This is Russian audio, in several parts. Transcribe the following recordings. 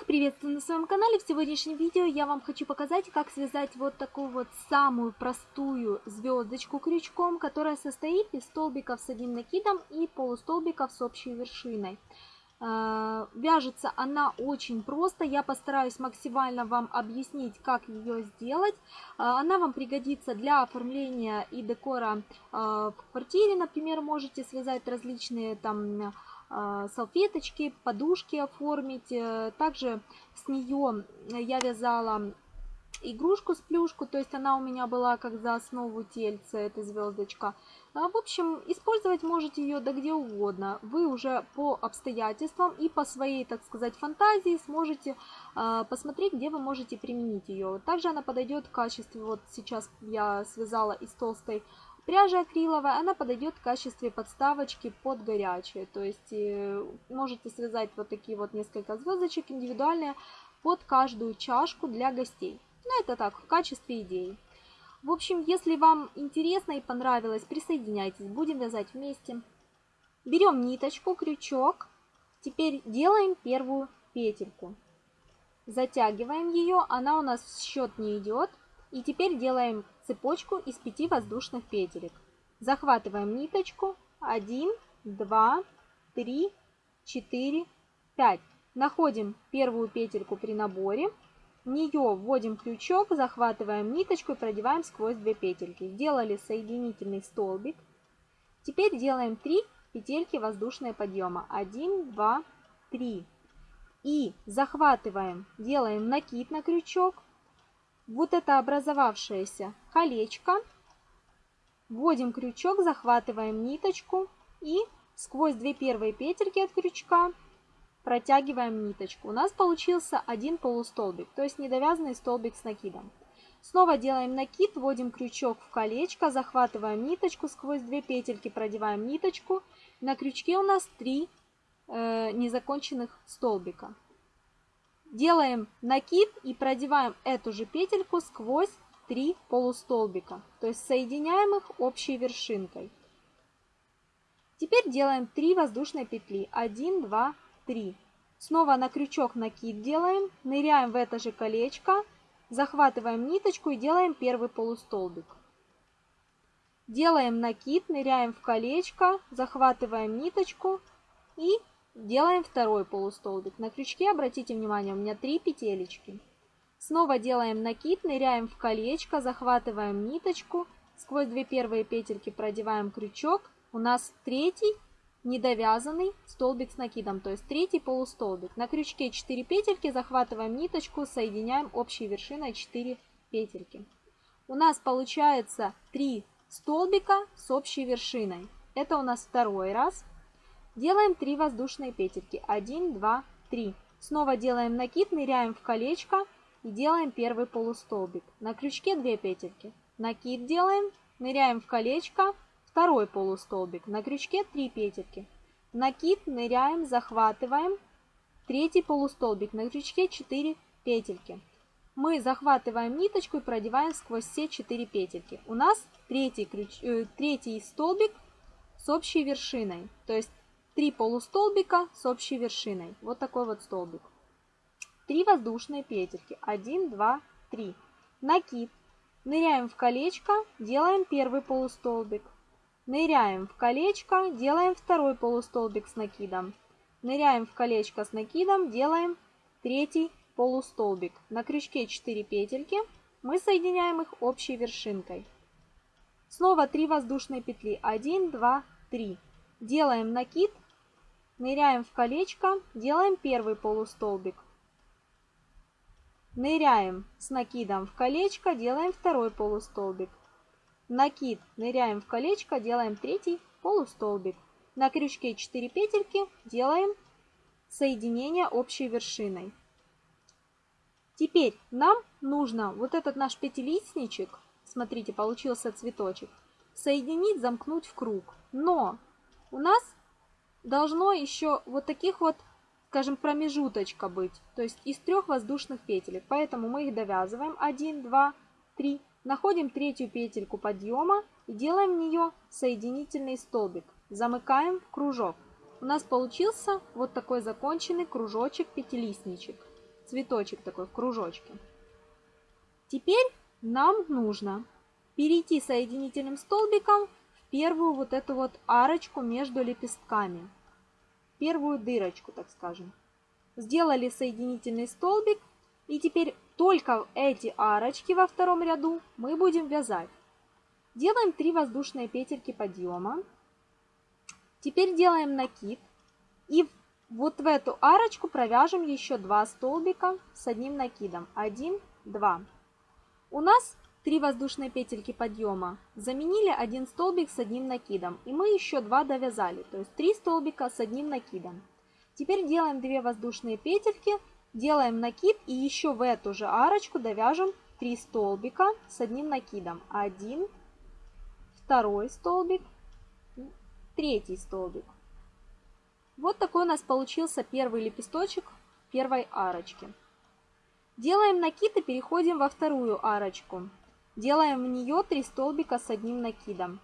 Всех приветствую на своем канале. В сегодняшнем видео я вам хочу показать, как связать вот такую вот самую простую звездочку крючком, которая состоит из столбиков с одним накидом и полустолбиков с общей вершиной. А, вяжется она очень просто, я постараюсь максимально вам объяснить, как ее сделать. А, она вам пригодится для оформления и декора а, в квартире, например, можете связать различные там салфеточки, подушки оформить. Э, также с нее я вязала игрушку с плюшку, то есть она у меня была как за основу тельца, эта звездочка. А, в общем, использовать можете ее да где угодно. Вы уже по обстоятельствам и по своей, так сказать, фантазии сможете э, посмотреть, где вы можете применить ее. Также она подойдет в качестве, вот сейчас я связала из толстой Пряжа акриловая, она подойдет в качестве подставочки под горячее. То есть э, можете связать вот такие вот несколько звездочек индивидуальные под каждую чашку для гостей. Ну, это так, в качестве идеи. В общем, если вам интересно и понравилось, присоединяйтесь, будем вязать вместе. Берем ниточку, крючок. Теперь делаем первую петельку. Затягиваем ее, она у нас в счет не идет. И теперь делаем цепочку из 5 воздушных петелек. Захватываем ниточку. 1, 2, 3, 4, 5. Находим первую петельку при наборе. В нее вводим крючок, захватываем ниточку и продеваем сквозь две петельки. Сделали соединительный столбик. Теперь делаем 3 петельки воздушные подъема. 1, 2, 3. И захватываем, делаем накид на крючок, вот это образовавшееся колечко. Вводим крючок, захватываем ниточку и сквозь две первые петельки от крючка протягиваем ниточку. У нас получился один полустолбик, то есть недовязанный столбик с накидом. Снова делаем накид, вводим крючок в колечко, захватываем ниточку, сквозь две петельки продеваем ниточку. На крючке у нас три э, незаконченных столбика. Делаем накид и продеваем эту же петельку сквозь 3 полустолбика, то есть соединяем их общей вершинкой. Теперь делаем 3 воздушные петли. 1, 2, 3. Снова на крючок накид делаем, ныряем в это же колечко, захватываем ниточку и делаем первый полустолбик. Делаем накид, ныряем в колечко, захватываем ниточку и Делаем второй полустолбик. На крючке, обратите внимание, у меня три петелечки. Снова делаем накид, ныряем в колечко, захватываем ниточку, сквозь две первые петельки продеваем крючок. У нас третий недовязанный столбик с накидом, то есть третий полустолбик. На крючке 4 петельки, захватываем ниточку, соединяем общей вершиной 4 петельки. У нас получается 3 столбика с общей вершиной. Это у нас второй раз. Делаем 3 воздушные петельки. 1, 2, 3. Снова делаем накид, ныряем в колечко и делаем первый полустолбик. На крючке 2 петельки. Накид делаем, ныряем в колечко, второй полустолбик. На крючке 3 петельки. Накид, ныряем, захватываем. Третий полустолбик. На крючке 4 петельки. Мы захватываем ниточку и продеваем сквозь все 4 петельки. У нас третий, ключ, э, третий столбик с общей вершиной. То есть 3 полустолбика с общей вершиной. Вот такой вот столбик. 3 воздушные петельки. 1, 2, 3. Накид. Ныряем в колечко, делаем первый полустолбик. Ныряем в колечко, делаем второй полустолбик с накидом. Ныряем в колечко с накидом, делаем третий полустолбик. На крючке 4 петельки, мы соединяем их общей вершинкой. Снова 3 воздушные петли. 1, 2, 3. Делаем накид, ныряем в колечко, делаем первый полустолбик. Ныряем с накидом в колечко, делаем второй полустолбик. Накид, ныряем в колечко, делаем третий полустолбик. На крючке 4 петельки делаем соединение общей вершиной. Теперь нам нужно вот этот наш пятилистничек, смотрите, получился цветочек, соединить, замкнуть в круг. Но у нас должно еще вот таких вот, скажем, промежуточка быть, то есть из трех воздушных петелек. Поэтому мы их довязываем 1, 2, 3, находим третью петельку подъема и делаем в нее соединительный столбик. Замыкаем в кружок. У нас получился вот такой законченный кружочек-пятилистничек. цветочек такой в кружочке. Теперь нам нужно перейти соединительным столбиком первую вот эту вот арочку между лепестками. Первую дырочку, так скажем. Сделали соединительный столбик. И теперь только эти арочки во втором ряду мы будем вязать. Делаем 3 воздушные петельки подъема. Теперь делаем накид. И вот в эту арочку провяжем еще 2 столбика с одним накидом. 1, 2. У нас 3 воздушные петельки подъема. Заменили один столбик с одним накидом. И мы еще 2 довязали. То есть 3 столбика с одним накидом. Теперь делаем 2 воздушные петельки. Делаем накид и еще в эту же арочку довяжем 3 столбика с одним накидом. 1, второй столбик, третий столбик. Вот такой у нас получился первый лепесточек первой арочки. Делаем накид и переходим во вторую арочку. Делаем в нее 3 столбика с одним накидом.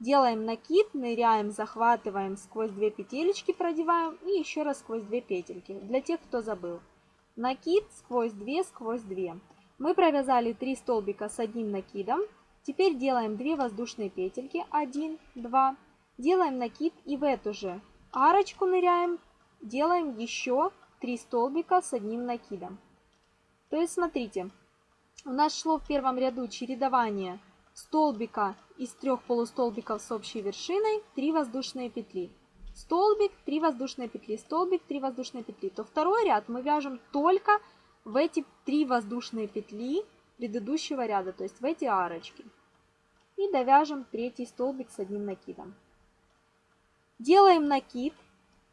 Делаем накид, ныряем, захватываем, сквозь 2 петелечки продеваем и еще раз сквозь 2 петельки, для тех, кто забыл. Накид сквозь 2, сквозь 2. Мы провязали 3 столбика с одним накидом. Теперь делаем 2 воздушные петельки, 1, 2. Делаем накид и в эту же арочку ныряем, делаем еще 3 столбика с одним накидом. То есть смотрите, у нас шло в первом ряду чередование столбика из трех полустолбиков с общей вершиной, 3 воздушные петли. Столбик, 3 воздушные петли, столбик, 3 воздушные петли. То второй ряд мы вяжем только в эти 3 воздушные петли предыдущего ряда, то есть в эти арочки. И довяжем третий столбик с одним накидом. Делаем накид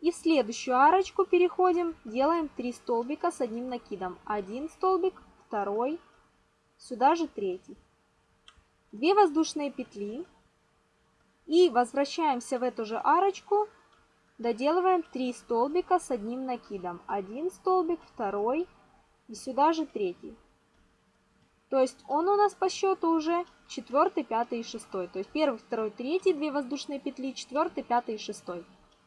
и в следующую арочку переходим, делаем 3 столбика с одним накидом. Один столбик, второй, сюда же третий. 2 воздушные петли и возвращаемся в эту же арочку, доделываем 3 столбика с одним накидом. Один столбик, второй и сюда же третий. То есть он у нас по счету уже четвертый, пятый и шестой. То есть первый, второй, третий, две воздушные петли, четвертый, пятый и шестой.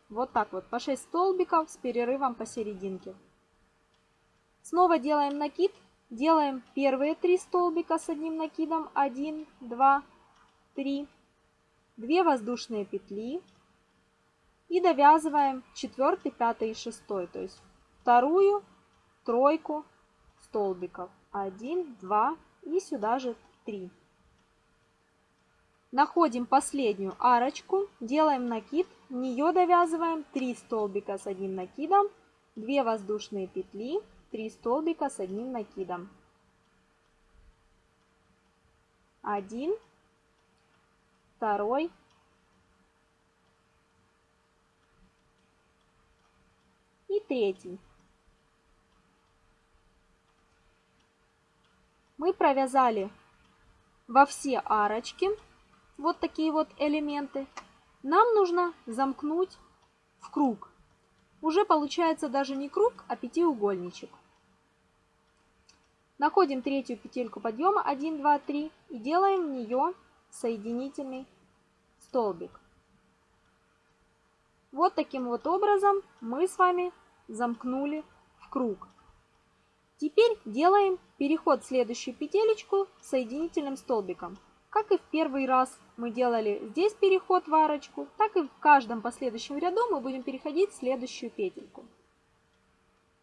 Вот так вот, по 6 столбиков с перерывом посерединке. Снова делаем накид. Делаем первые 3 столбика с одним накидом. 1, 2, 3. 2 воздушные петли. И довязываем 4, 5 и 6. То есть вторую тройку столбиков. 1, 2 и сюда же 3. Находим последнюю арочку, делаем накид, в нее довязываем 3 столбика с одним накидом, 2 воздушные петли, 3 столбика с одним накидом. 1, 2, и третий. Мы провязали во все арочки вот такие вот элементы, нам нужно замкнуть в круг. Уже получается даже не круг, а пятиугольничек. Находим третью петельку подъема 1, 2, 3 и делаем в нее соединительный столбик. Вот таким вот образом мы с вами замкнули в круг. Теперь делаем переход в следующую петелечку соединительным столбиком. Как и в первый раз мы делали здесь переход в арочку, так и в каждом последующем ряду мы будем переходить в следующую петельку.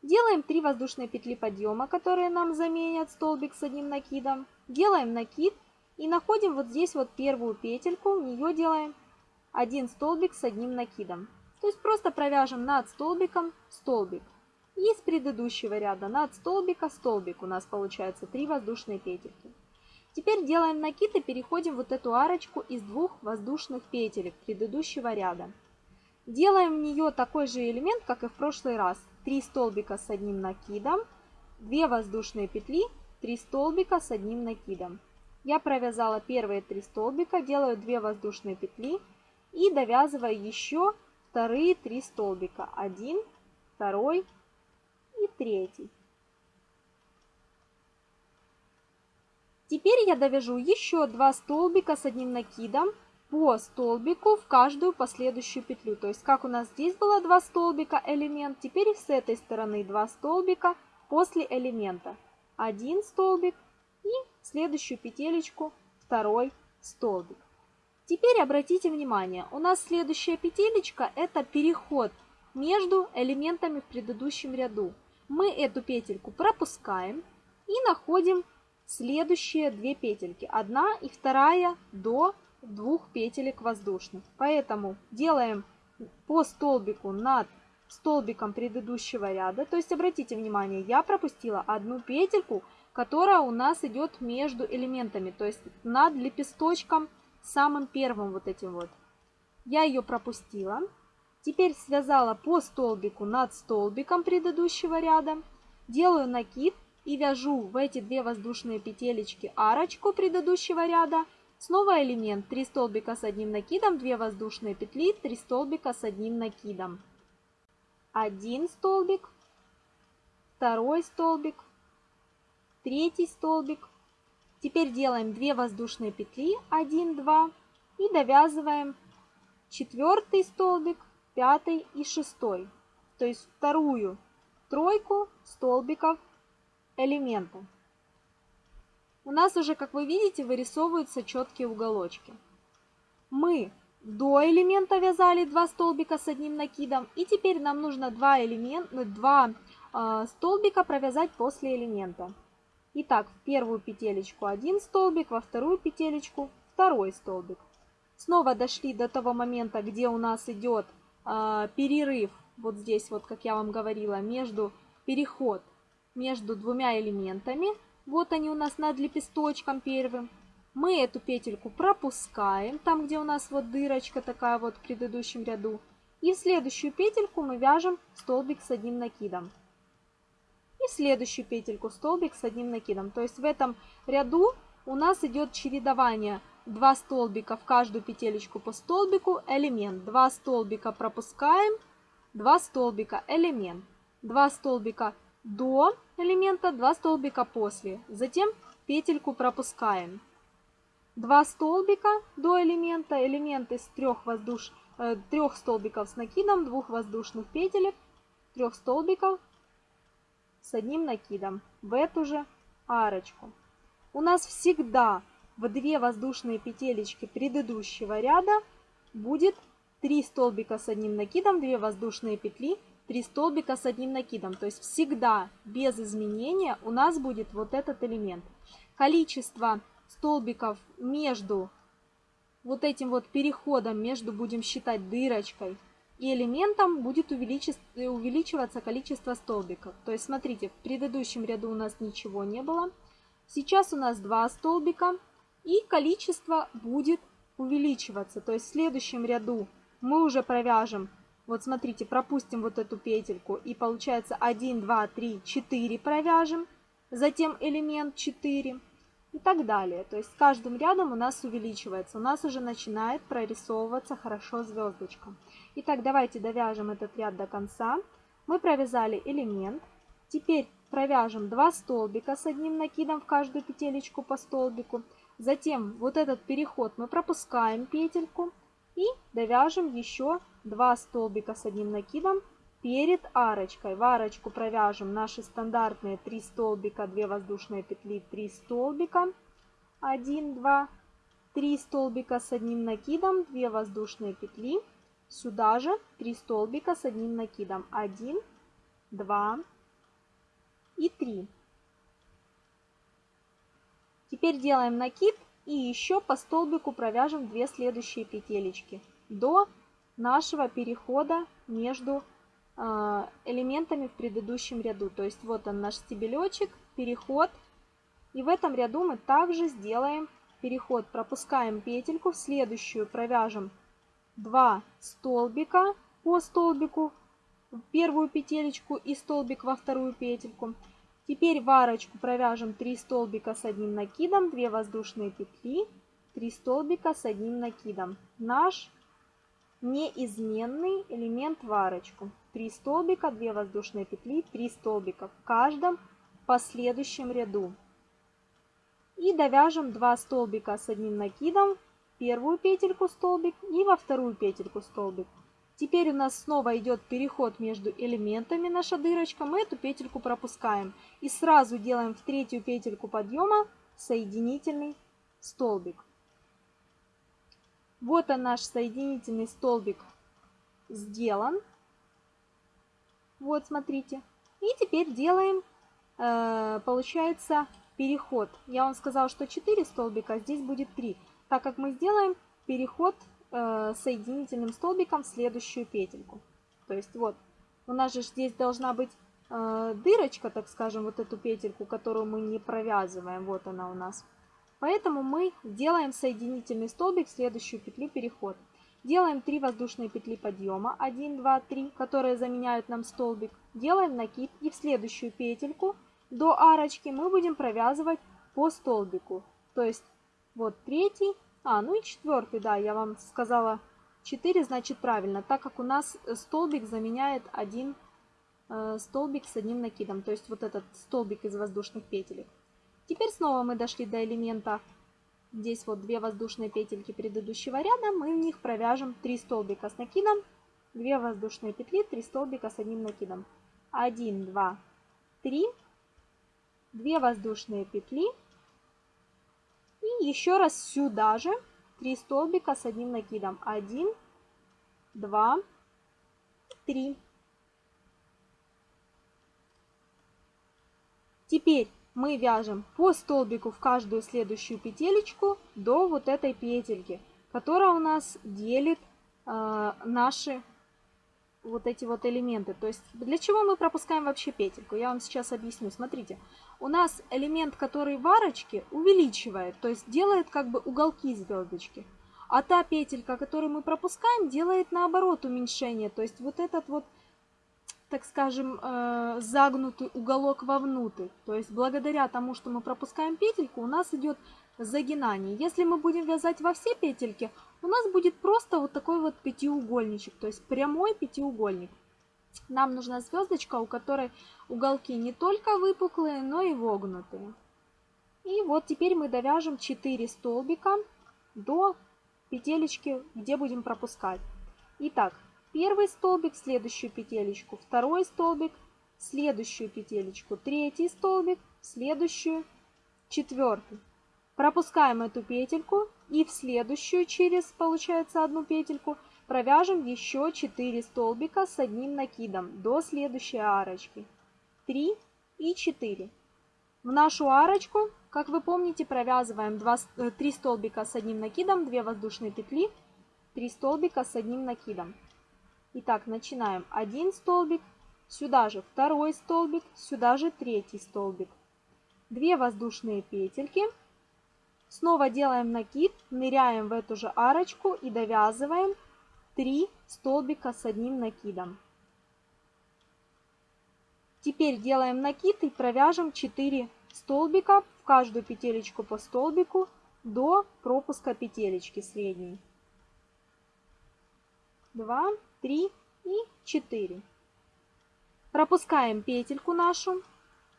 Делаем 3 воздушные петли подъема, которые нам заменят столбик с одним накидом. Делаем накид и находим вот здесь вот первую петельку, в нее делаем один столбик с одним накидом. То есть просто провяжем над столбиком столбик. И с предыдущего ряда над столбика столбик у нас получается 3 воздушные петельки. Теперь делаем накид и переходим вот эту арочку из двух воздушных петелек предыдущего ряда. Делаем в нее такой же элемент, как и в прошлый раз. 3 столбика с одним накидом, 2 воздушные петли, 3 столбика с одним накидом. Я провязала первые 3 столбика, делаю 2 воздушные петли и довязываю еще вторые 3 столбика. 1, 2 и 3. Теперь я довяжу еще два столбика с одним накидом по столбику в каждую последующую петлю. То есть как у нас здесь было два столбика элемент, теперь с этой стороны два столбика после элемента. Один столбик и следующую петелечку второй столбик. Теперь обратите внимание, у нас следующая петелечка это переход между элементами в предыдущем ряду. Мы эту петельку пропускаем и находим следующие две петельки. Одна и вторая до двух петелек воздушных. Поэтому делаем по столбику над столбиком предыдущего ряда. То есть обратите внимание, я пропустила одну петельку, которая у нас идет между элементами, то есть над лепесточком самым первым вот этим вот. Я ее пропустила. Теперь связала по столбику над столбиком предыдущего ряда. Делаю накид и вяжу в эти две воздушные петелечки арочку предыдущего ряда. Снова элемент 3 столбика с одним накидом, 2 воздушные петли, 3 столбика с одним накидом. Один столбик, второй столбик, третий столбик, Теперь делаем 2 воздушные петли, 1, 2 и довязываем четвертый столбик, пятый и шестой. То есть вторую тройку столбиков элемента. У нас уже, как вы видите, вырисовываются четкие уголочки. Мы до элемента вязали 2 столбика с одним накидом. И теперь нам нужно 2, элемент, 2 э, столбика провязать после элемента. Итак, в первую петелечку один столбик, во вторую петелечку второй столбик. Снова дошли до того момента, где у нас идет э, перерыв, вот здесь вот, как я вам говорила, между переход между двумя элементами. Вот они у нас над лепесточком первым. Мы эту петельку пропускаем, там, где у нас вот дырочка такая вот в предыдущем ряду. И в следующую петельку мы вяжем столбик с одним накидом и следующую петельку столбик с одним накидом. То есть в этом ряду у нас идет чередование 2 столбика в каждую петелечку по столбику, элемент. 2 столбика пропускаем, 2 столбика элемент. 2 столбика до элемента, 2 столбика после. Затем петельку пропускаем. 2 столбика до элемента, элемент из 3, воздуш... 3 э, столбиков с накидом, 2 воздушных петелек, 3 столбиков с одним накидом в эту же арочку. У нас всегда в две воздушные петелечки предыдущего ряда будет 3 столбика с одним накидом, 2 воздушные петли, 3 столбика с одним накидом. То есть всегда без изменения у нас будет вот этот элемент. Количество столбиков между вот этим вот переходом, между будем считать дырочкой и элементом будет увеличиваться количество столбиков. То есть, смотрите, в предыдущем ряду у нас ничего не было. Сейчас у нас два столбика, и количество будет увеличиваться. То есть, в следующем ряду мы уже провяжем, вот смотрите, пропустим вот эту петельку, и получается 1, 2, 3, 4 провяжем, затем элемент 4 и так далее. То есть с каждым рядом у нас увеличивается, у нас уже начинает прорисовываться хорошо звездочка. Итак, давайте довяжем этот ряд до конца. Мы провязали элемент. Теперь провяжем 2 столбика с одним накидом в каждую петелечку по столбику. Затем вот этот переход мы пропускаем петельку и довяжем еще 2 столбика с одним накидом перед арочкой. В арочку провяжем наши стандартные 3 столбика, 2 воздушные петли, 3 столбика, 1, 2, 3 столбика с одним накидом, 2 воздушные петли. Сюда же 3 столбика с одним накидом. 1, 2 и 3. Теперь делаем накид и еще по столбику провяжем 2 следующие петелечки до нашего перехода между а, элементами в предыдущем ряду. То есть вот он наш стебелечек, переход. И в этом ряду мы также сделаем переход. Пропускаем петельку, в следующую провяжем 2 столбика по столбику в первую петелечку и столбик во вторую петельку. Теперь в арочку провяжем 3 столбика с одним накидом, 2 воздушные петли, 3 столбика с одним накидом. Наш неизменный элемент в арочку. 3 столбика, 2 воздушные петли, 3 столбика в каждом последующем ряду. И довяжем 2 столбика с одним накидом первую петельку столбик и во вторую петельку столбик. Теперь у нас снова идет переход между элементами наша дырочка. Мы эту петельку пропускаем. И сразу делаем в третью петельку подъема соединительный столбик. Вот он наш соединительный столбик сделан. Вот, смотрите. И теперь делаем, э, получается, переход. Я вам сказала, что 4 столбика, а здесь будет 3. Так как мы сделаем переход э, соединительным столбиком в следующую петельку. То есть вот, у нас же здесь должна быть э, дырочка, так скажем, вот эту петельку, которую мы не провязываем. Вот она у нас. Поэтому мы делаем соединительный столбик в следующую петлю переход. Делаем 3 воздушные петли подъема, 1, 2, 3, которые заменяют нам столбик. Делаем накид и в следующую петельку до арочки мы будем провязывать по столбику. То есть вот третий, а, ну и четвертый, да, я вам сказала 4, значит правильно, так как у нас столбик заменяет один э, столбик с одним накидом, то есть вот этот столбик из воздушных петелек. Теперь снова мы дошли до элемента, здесь вот две воздушные петельки предыдущего ряда, мы в них провяжем 3 столбика с накидом, 2 воздушные петли, 3 столбика с одним накидом. 1, 2, 3, 2 воздушные петли, и еще раз сюда же 3 столбика с одним накидом. 1, 2, 3. Теперь мы вяжем по столбику в каждую следующую петелечку до вот этой петельки, которая у нас делит э, наши вот эти вот элементы. То есть для чего мы пропускаем вообще петельку? Я вам сейчас объясню. Смотрите, у нас элемент, который в арочке, увеличивает, то есть делает как бы уголки звездочки. А та петелька, которую мы пропускаем, делает наоборот уменьшение. То есть вот этот вот, так скажем, э, загнутый уголок вовнутрь. То есть благодаря тому, что мы пропускаем петельку, у нас идет загинание. Если мы будем вязать во все петельки, у нас будет просто вот такой вот пятиугольничек, то есть прямой пятиугольник. Нам нужна звездочка, у которой уголки не только выпуклые, но и вогнутые. И вот теперь мы довяжем 4 столбика до петелечки, где будем пропускать. Итак, первый столбик, следующую петелечку, второй столбик, следующую петелечку, третий столбик, следующую, четвертый. Пропускаем эту петельку и в следующую через, получается, одну петельку провяжем еще 4 столбика с одним накидом до следующей арочки. 3 и 4. В нашу арочку, как вы помните, провязываем 2, 3 э, столбика с одним накидом, 2 воздушные петли, 3 столбика с одним накидом. Итак, начинаем. Один столбик, сюда же второй столбик, сюда же третий столбик. 2 воздушные петельки, Снова делаем накид, ныряем в эту же арочку и довязываем 3 столбика с одним накидом. Теперь делаем накид и провяжем 4 столбика в каждую петелечку по столбику до пропуска петелечки средней. 2, 3 и 4. Пропускаем петельку нашу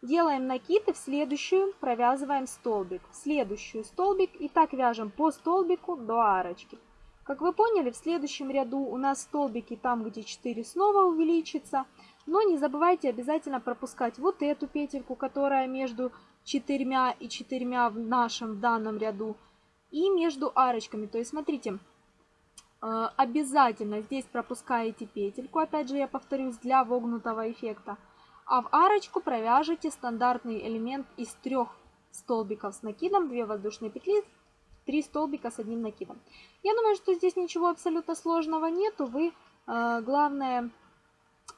Делаем накид и в следующую провязываем столбик. В следующую столбик и так вяжем по столбику до арочки. Как вы поняли, в следующем ряду у нас столбики там, где 4 снова увеличится. Но не забывайте обязательно пропускать вот эту петельку, которая между четырьмя и четырьмя в нашем данном ряду. И между арочками. То есть, смотрите, обязательно здесь пропускаете петельку. Опять же, я повторюсь, для вогнутого эффекта а в арочку провяжите стандартный элемент из трех столбиков с накидом, 2 воздушные петли, 3 столбика с одним накидом. Я думаю, что здесь ничего абсолютно сложного нету. Вы, э, главное,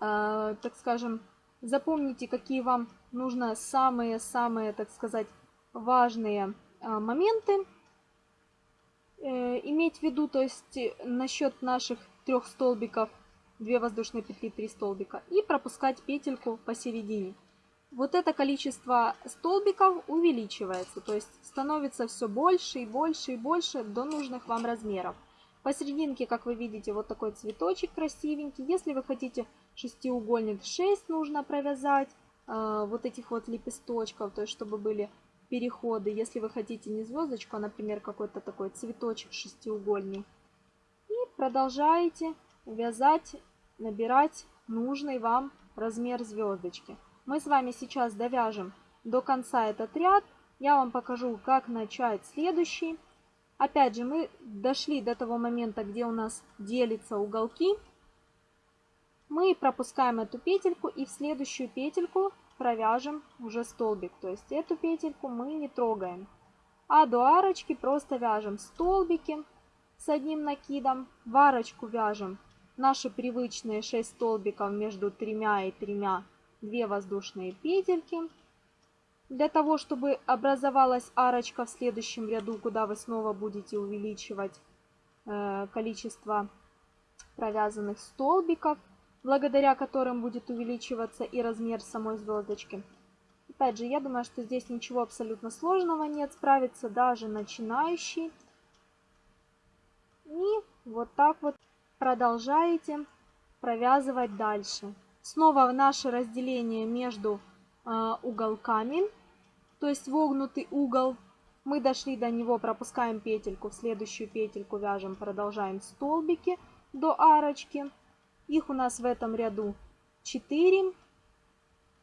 э, так скажем, запомните, какие вам нужно самые-самые, так сказать, важные э, моменты иметь в виду, то есть насчет наших трех столбиков – 2 воздушные петли, 3 столбика и пропускать петельку посередине. Вот это количество столбиков увеличивается, то есть становится все больше и больше и больше до нужных вам размеров. Посерединке, как вы видите, вот такой цветочек красивенький. Если вы хотите шестиугольник 6 нужно провязать, э, вот этих вот лепесточков, то есть чтобы были переходы. Если вы хотите не звездочку, а, например, какой-то такой цветочек шестиугольный. И продолжаете вязать, набирать нужный вам размер звездочки. Мы с вами сейчас довяжем до конца этот ряд. Я вам покажу, как начать следующий. Опять же, мы дошли до того момента, где у нас делятся уголки. Мы пропускаем эту петельку и в следующую петельку провяжем уже столбик. То есть эту петельку мы не трогаем. А до арочки просто вяжем столбики с одним накидом. В арочку вяжем наши привычные 6 столбиков между тремя и тремя 2 воздушные петельки. Для того, чтобы образовалась арочка в следующем ряду, куда вы снова будете увеличивать э, количество провязанных столбиков, благодаря которым будет увеличиваться и размер самой звездочки. Опять же, я думаю, что здесь ничего абсолютно сложного нет, справится даже начинающий. И вот так вот продолжаете провязывать дальше. Снова в наше разделение между э, уголками, то есть вогнутый угол. Мы дошли до него, пропускаем петельку, в следующую петельку вяжем, продолжаем столбики до арочки. Их у нас в этом ряду 4.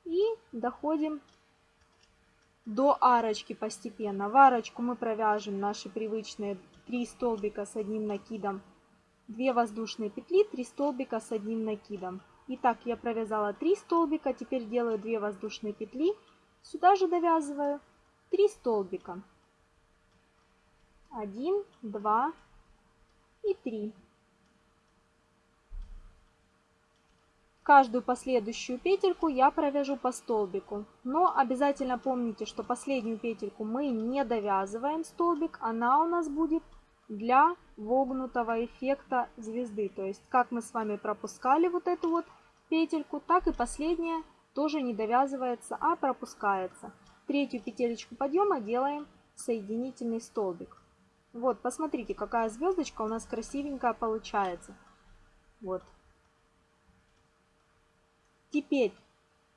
И доходим до арочки постепенно. В арочку мы провяжем наши привычные 3 столбика с одним накидом 2 воздушные петли, 3 столбика с одним накидом. Итак, я провязала 3 столбика, теперь делаю 2 воздушные петли, сюда же довязываю 3 столбика. 1, 2 и 3. Каждую последующую петельку я провяжу по столбику. Но обязательно помните, что последнюю петельку мы не довязываем столбик, она у нас будет для вогнутого эффекта звезды. То есть, как мы с вами пропускали вот эту вот петельку, так и последняя тоже не довязывается, а пропускается. Третью петелечку подъема делаем соединительный столбик. Вот, посмотрите, какая звездочка у нас красивенькая получается. Вот. Теперь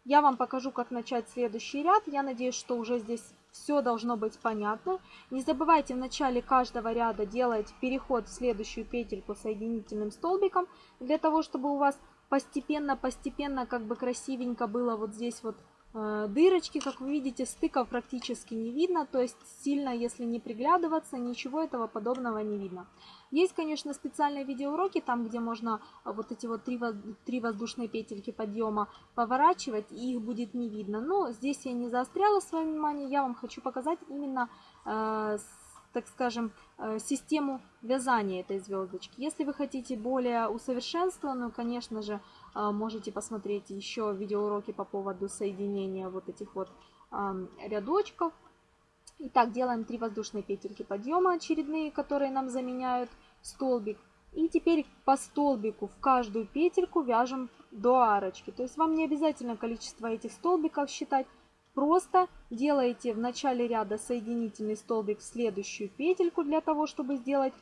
я вам покажу, как начать следующий ряд. Я надеюсь, что уже здесь все должно быть понятно. Не забывайте в начале каждого ряда делать переход в следующую петельку соединительным столбиком, для того, чтобы у вас постепенно-постепенно как бы красивенько было вот здесь вот дырочки, как вы видите, стыков практически не видно, то есть сильно, если не приглядываться, ничего этого подобного не видно. Есть, конечно, специальные видеоуроки, там, где можно вот эти вот три, три воздушные петельки подъема поворачивать, и их будет не видно. Но здесь я не заостряла свое внимание, я вам хочу показать именно э, так скажем, э, систему вязания этой звездочки. Если вы хотите более усовершенствованную, конечно же, можете посмотреть еще видеоуроки по поводу соединения вот этих вот рядочков. Итак, делаем 3 воздушные петельки подъема очередные, которые нам заменяют столбик. И теперь по столбику в каждую петельку вяжем до арочки. То есть вам не обязательно количество этих столбиков считать. Просто делаете в начале ряда соединительный столбик в следующую петельку для того, чтобы сделать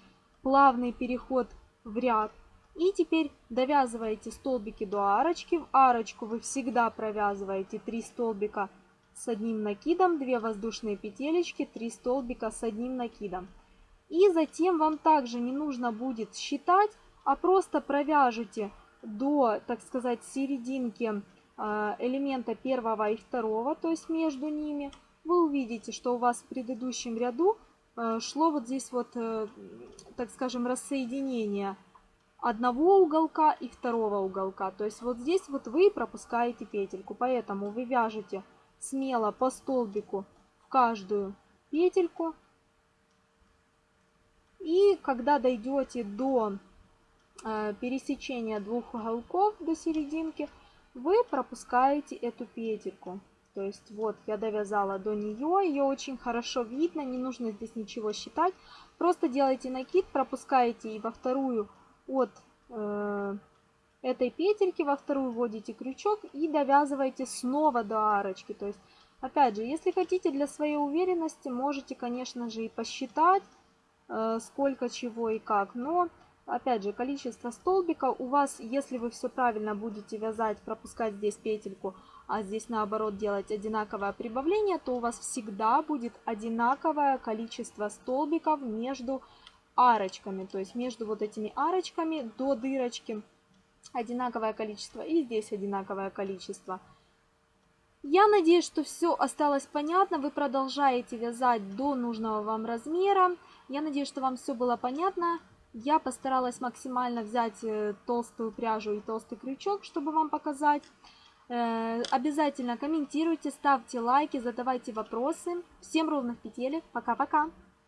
плавный переход в ряд. И теперь довязываете столбики до арочки. В арочку вы всегда провязываете 3 столбика с одним накидом, 2 воздушные петелечки, 3 столбика с одним накидом. И затем вам также не нужно будет считать, а просто провяжете до, так сказать, серединки а, элемента первого и второго, то есть между ними, вы увидите, что у вас в предыдущем ряду а, шло вот здесь вот, э, так скажем, рассоединение одного уголка и второго уголка. То есть вот здесь вот вы пропускаете петельку, поэтому вы вяжете смело по столбику в каждую петельку. И когда дойдете до э, пересечения двух уголков до серединки, вы пропускаете эту петельку. То есть вот я довязала до нее, ее очень хорошо видно, не нужно здесь ничего считать. Просто делаете накид, пропускаете и во вторую от э, этой петельки, во вторую вводите крючок и довязываете снова до арочки. То есть, опять же, если хотите для своей уверенности, можете, конечно же, и посчитать, э, сколько чего и как. Но Опять же, количество столбиков у вас, если вы все правильно будете вязать, пропускать здесь петельку, а здесь наоборот делать одинаковое прибавление, то у вас всегда будет одинаковое количество столбиков между арочками. То есть между вот этими арочками до дырочки одинаковое количество, и здесь одинаковое количество. Я надеюсь, что все осталось понятно. Вы продолжаете вязать до нужного вам размера. Я надеюсь, что вам все было понятно. Я постаралась максимально взять э, толстую пряжу и толстый крючок, чтобы вам показать. Э, обязательно комментируйте, ставьте лайки, задавайте вопросы. Всем ровных петелек. Пока-пока.